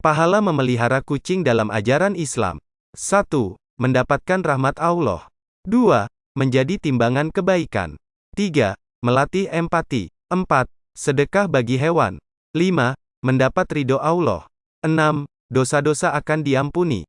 Pahala memelihara kucing dalam ajaran Islam. 1. Mendapatkan rahmat Allah. 2. Menjadi timbangan kebaikan. 3. Melatih empati. 4. Sedekah bagi hewan. 5. Mendapat ridho Allah. 6. Dosa-dosa akan diampuni.